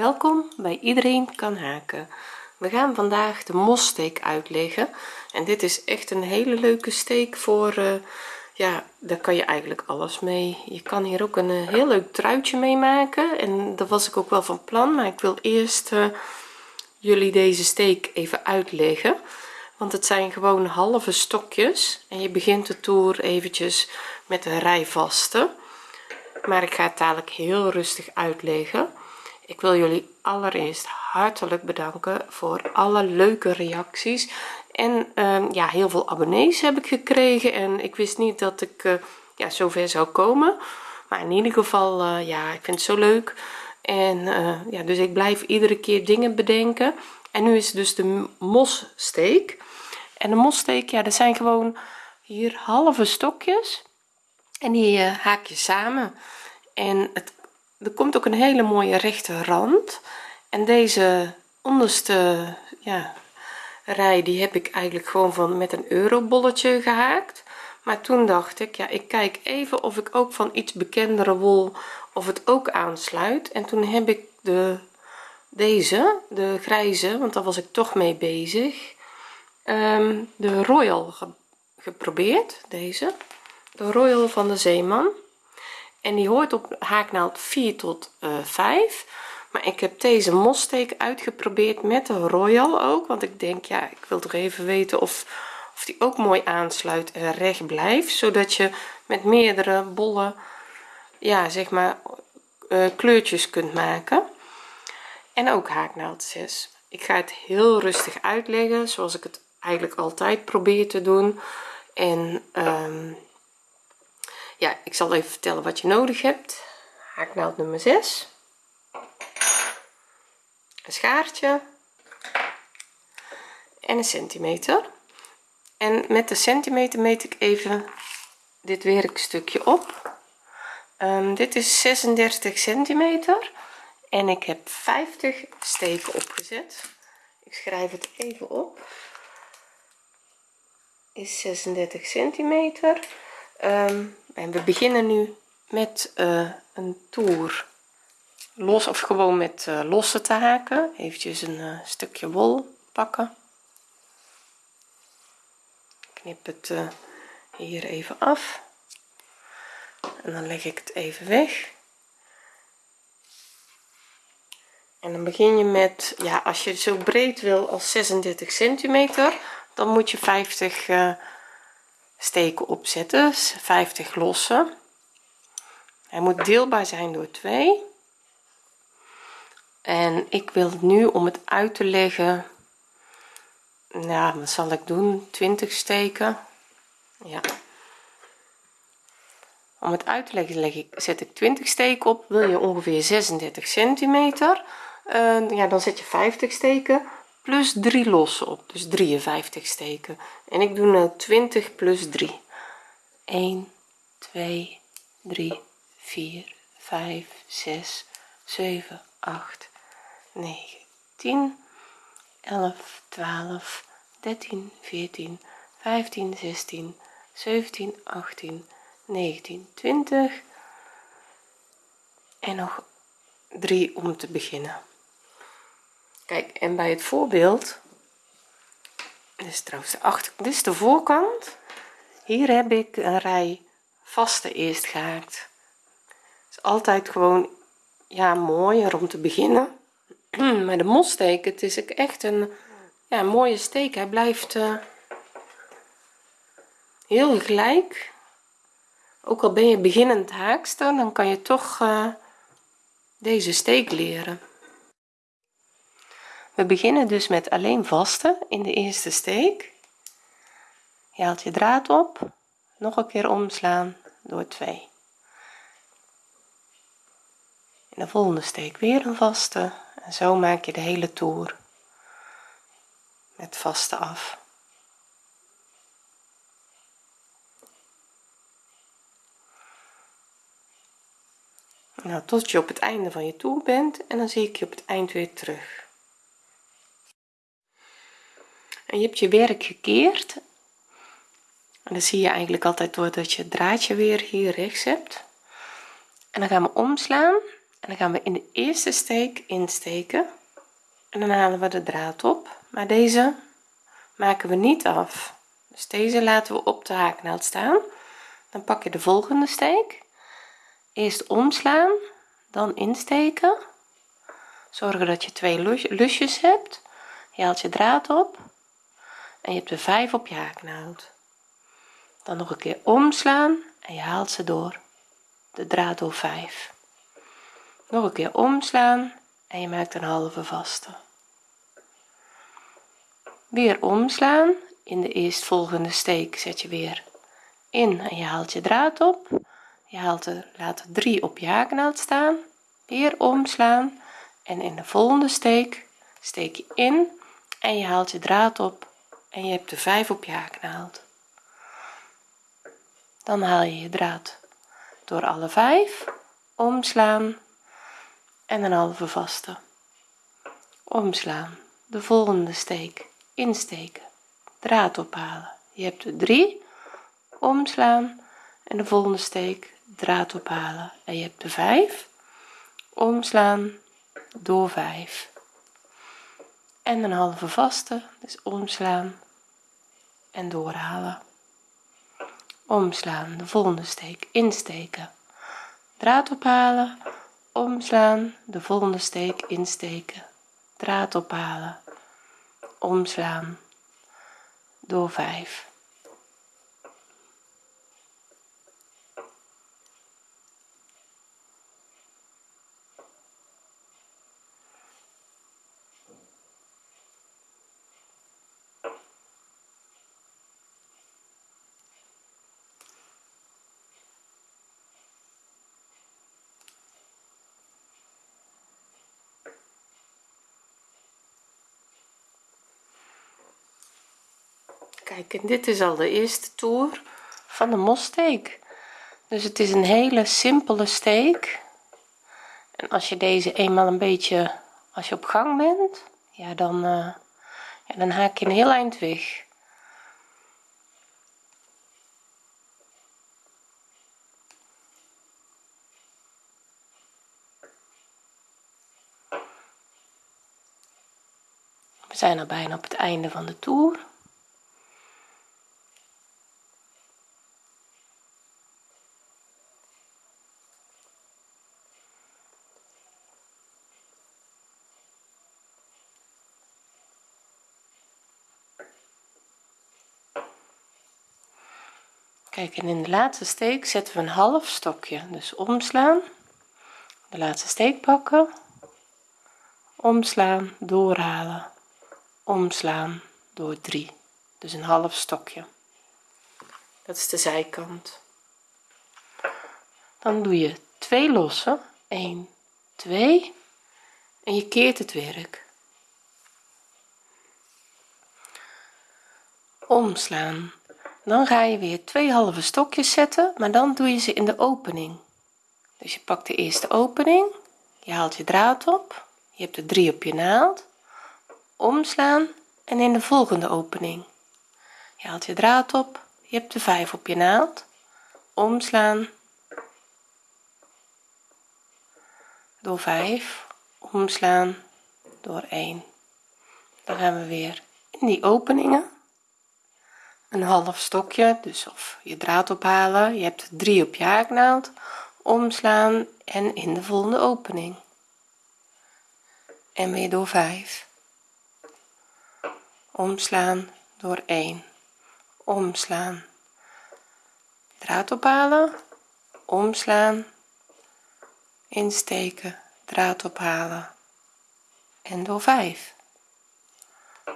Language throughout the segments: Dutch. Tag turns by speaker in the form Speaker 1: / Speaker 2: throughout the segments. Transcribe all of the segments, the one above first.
Speaker 1: welkom bij iedereen kan haken we gaan vandaag de mossteek uitleggen en dit is echt een hele leuke steek voor eh, ja daar kan je eigenlijk alles mee je kan hier ook een eh, heel leuk truitje mee maken en dat was ik ook wel van plan maar ik wil eerst eh, jullie deze steek even uitleggen want het zijn gewoon halve stokjes en je begint de toer eventjes met een rij vaste maar ik ga het dadelijk heel rustig uitleggen ik wil jullie allereerst hartelijk bedanken voor alle leuke reacties en ehm, ja heel veel abonnees heb ik gekregen en ik wist niet dat ik uh, ja zover zou komen maar in ieder geval eh, ja ik vind het zo leuk en eh, ja dus ik blijf iedere keer dingen bedenken en nu is dus de mossteek en de mossteek ja dat zijn gewoon hier halve stokjes en die haak je samen en het er komt ook een hele mooie rechte rand en deze onderste ja, rij die heb ik eigenlijk gewoon van met een eurobolletje gehaakt maar toen dacht ik ja ik kijk even of ik ook van iets bekendere wol of het ook aansluit en toen heb ik de deze de grijze want daar was ik toch mee bezig ehm, de royal geprobeerd deze de royal van de zeeman en die hoort op haaknaald 4 tot uh, eh, 5 maar ik heb deze mossteek uitgeprobeerd met de royal ook want ik denk ja ik wil toch even weten of of die ook mooi aansluit en recht blijft zodat je met meerdere bollen ja zeg maar eh, kleurtjes kunt maken en ook haaknaald 6 ik ga het heel rustig uitleggen zoals ik het eigenlijk altijd probeer te doen en ehm, ja ik zal even vertellen wat je nodig hebt haaknaald nou nummer 6 een schaartje en een centimeter en met de centimeter meet ik even dit werkstukje op ehm, dit is 36 centimeter en ik heb 50 steken opgezet ik schrijf het even op is 36 centimeter um, en we beginnen nu met eh, een toer los of gewoon met uh, losse te haken eventjes een eh, stukje wol pakken knip het hier even af en dan leg ik het even weg en dan begin je met ja als je zo breed wil als 36 centimeter dan moet je 50 steken opzetten 50 lossen hij moet deelbaar zijn door 2 en ik wil nu om het uit te leggen nou wat zal ik doen 20 steken ja om het uit te leggen zet ik 20 steken op wil je ongeveer 36 centimeter eh, ja dan zet je 50 steken plus 3 losse op dus 53 steken en ik doe nu 20 plus 3 1 2 3 4 5 6 7 8 9 10 11 12 13 14 15 16 17 18 19 20 en nog 3 om te beginnen kijk en bij het voorbeeld dit is trouwens de achter dit is de voorkant hier heb ik een rij vaste eerst gehaakt is altijd gewoon ja mooier om te beginnen maar de mossteek het is echt een ja, mooie steek hij blijft eh, heel gelijk ook al ben je beginnend haakster dan kan je toch eh, deze steek leren we beginnen dus met alleen vaste in de eerste steek je haalt je draad op nog een keer omslaan door 2 in de volgende steek weer een vaste en zo maak je de hele toer met vaste af nou tot je op het einde van je toer bent en dan zie ik je op het eind weer terug en je hebt je werk gekeerd en dat zie je eigenlijk altijd doordat je het draadje weer hier rechts hebt en dan gaan we omslaan en dan gaan we in de eerste steek insteken en dan halen we de draad op maar deze maken we niet af dus deze laten we op de haaknaald staan dan pak je de volgende steek eerst omslaan dan insteken zorgen dat je twee lusjes hebt je haalt je draad op en je hebt er 5 op je haaknaald dan nog een keer omslaan en je haalt ze door de draad door 5 nog een keer omslaan en je maakt een halve vaste weer omslaan in de eerstvolgende steek zet je weer in en je haalt je draad op je haalt er laat 3 op je haaknaald staan weer omslaan en in de volgende steek steek je in en je haalt je draad op en je hebt de 5 op je haaknaald dan haal je je draad door alle 5 omslaan en een halve vaste omslaan de volgende steek insteken draad ophalen je hebt de 3 omslaan en de volgende steek draad ophalen en je hebt de 5 omslaan door 5 en een halve vaste dus omslaan en doorhalen omslaan de volgende steek insteken draad ophalen omslaan de volgende steek insteken draad ophalen omslaan door 5 En dit is al de eerste toer van de mossteek dus het is een hele simpele steek en als je deze eenmaal een beetje als je op gang bent ja dan eh, ja, dan haak je een heel eind weg we zijn al bijna op het einde van de toer kijk en in de laatste steek zetten we een half stokje dus omslaan de laatste steek pakken omslaan doorhalen omslaan door 3 dus een half stokje dat is de zijkant dan doe je twee lossen 1 2 en je keert het werk omslaan dan ga je weer twee halve stokjes zetten maar dan doe je ze in de opening dus je pakt de eerste opening je haalt je draad op je hebt de drie op je naald omslaan en in de volgende opening je haalt je draad op je hebt de vijf op je naald omslaan door 5 omslaan door 1 dan gaan we weer in die openingen een half stokje dus of je draad ophalen je hebt 3 op je haaknaald omslaan en in de volgende opening en weer door 5 omslaan door 1 omslaan draad ophalen omslaan insteken draad ophalen en door 5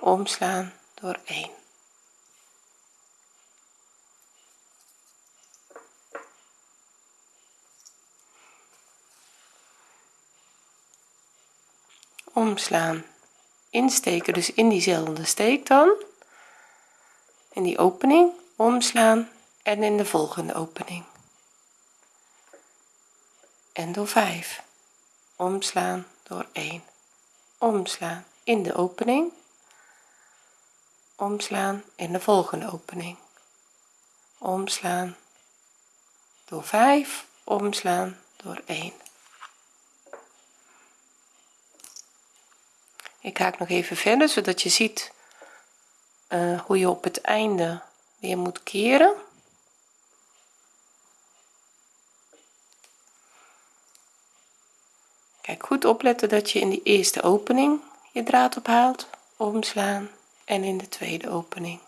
Speaker 1: omslaan door 1 omslaan insteken dus in diezelfde steek dan in die opening omslaan en in de volgende opening en door 5 omslaan door 1 omslaan in de opening omslaan in de volgende opening omslaan door 5 omslaan door 1 ik haak nog even verder zodat je ziet eh, hoe je op het einde weer moet keren kijk goed opletten dat je in die eerste opening je draad ophaalt omslaan en in de tweede opening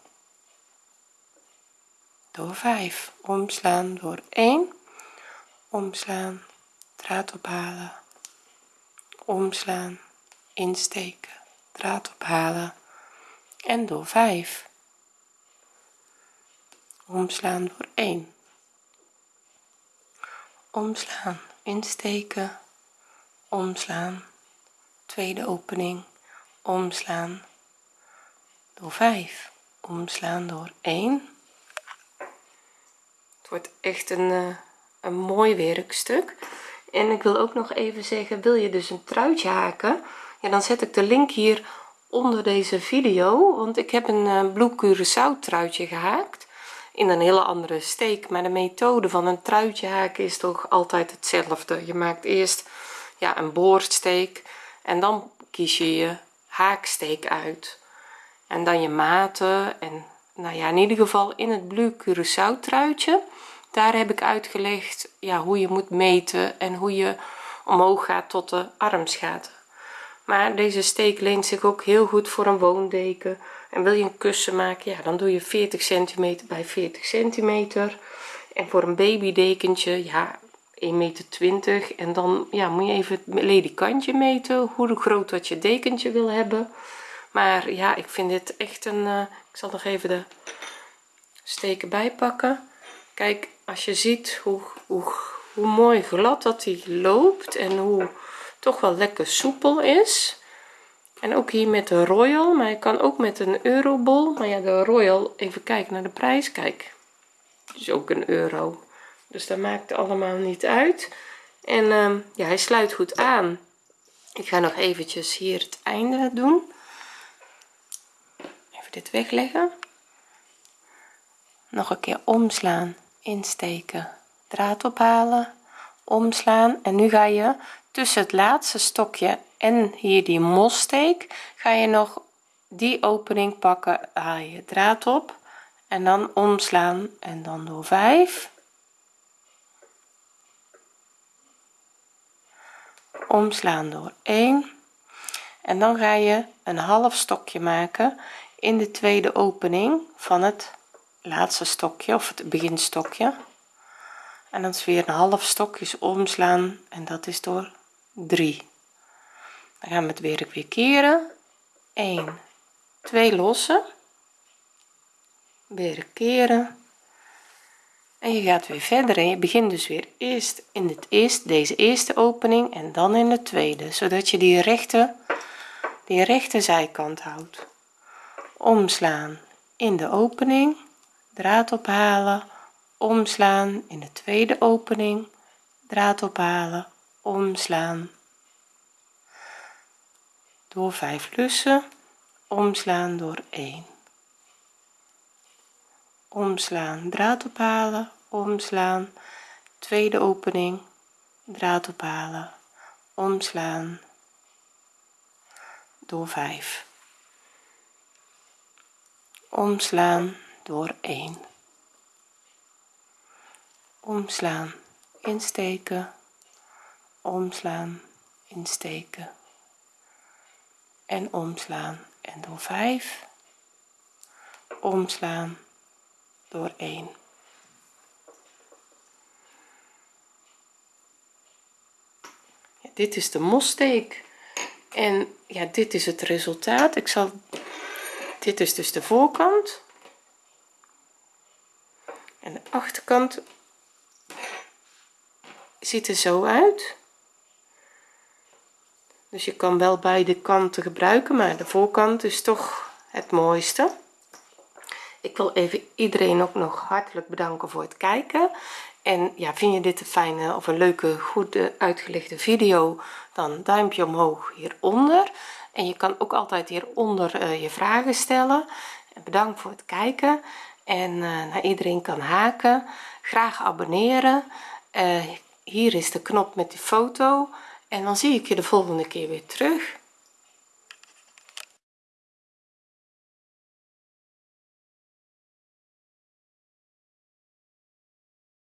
Speaker 1: door 5 omslaan door 1 omslaan draad ophalen omslaan insteken draad ophalen en door 5 omslaan door 1 omslaan insteken omslaan tweede opening omslaan door 5 omslaan door 1 het wordt echt een, eh, een mooi werkstuk en ik wil ook nog even zeggen wil je dus een truitje haken dan zet ik de link hier onder deze video want ik heb een eh, blue curaçao truitje gehaakt in een hele andere steek maar de methode van een truitje haken is toch altijd hetzelfde je maakt eerst ja een boordsteek en dan kies je je haaksteek uit en dan je maten en nou ja in ieder geval in het blue curaçao truitje daar heb ik uitgelegd ja hoe je moet meten en hoe je omhoog gaat tot de armsgaten maar deze steek leent zich ook heel goed voor een woondeken en wil je een kussen maken ja dan doe je 40 centimeter bij 40 centimeter en voor een babydekentje ja 1,20 meter 20 en dan ja moet je even het ledikantje meten hoe groot dat je dekentje wil hebben maar ja ik vind dit echt een eh, ik zal nog even de steken bijpakken kijk als je ziet hoe, hoe, hoe mooi glad dat hij loopt en hoe toch wel lekker soepel is en ook hier met de royal maar je kan ook met een eurobol maar ja de royal even kijken naar de prijs kijk is ook een euro dus dat maakt allemaal niet uit en ehm, ja hij sluit goed aan ik ga nog eventjes hier het einde doen even dit wegleggen nog een keer omslaan insteken draad ophalen omslaan en nu ga je tussen het laatste stokje en hier die mosssteek ga je nog die opening pakken haal je draad op en dan omslaan en dan door 5 omslaan door 1 en dan ga je een half stokje maken in de tweede opening van het laatste stokje of het beginstokje en dan is weer een half stokje omslaan en dat is door 3 dan gaan we het werk weer keren 1 2 lossen weer keren en je gaat weer verder en je begint dus weer eerst in het eerst deze eerste opening en dan in de tweede zodat je die rechte die rechte zijkant houdt omslaan in de opening draad ophalen omslaan in de tweede opening draad ophalen omslaan door 5 lussen omslaan door 1 omslaan draad ophalen omslaan tweede opening draad ophalen omslaan door 5 omslaan door 1 omslaan insteken omslaan, insteken en omslaan en door 5 omslaan door 1 ja, dit is de mossteek en ja dit is het resultaat ik zal dit is dus de voorkant en de achterkant ziet er zo uit dus je kan wel beide kanten gebruiken maar de voorkant is toch het mooiste ik wil even iedereen ook nog hartelijk bedanken voor het kijken en ja vind je dit een fijne of een leuke goede uitgelegde video dan duimpje omhoog hieronder en je kan ook altijd hieronder eh, je vragen stellen bedankt voor het kijken en eh, naar nou, iedereen kan haken graag abonneren eh, hier is de knop met die foto en dan zie ik je de volgende keer weer terug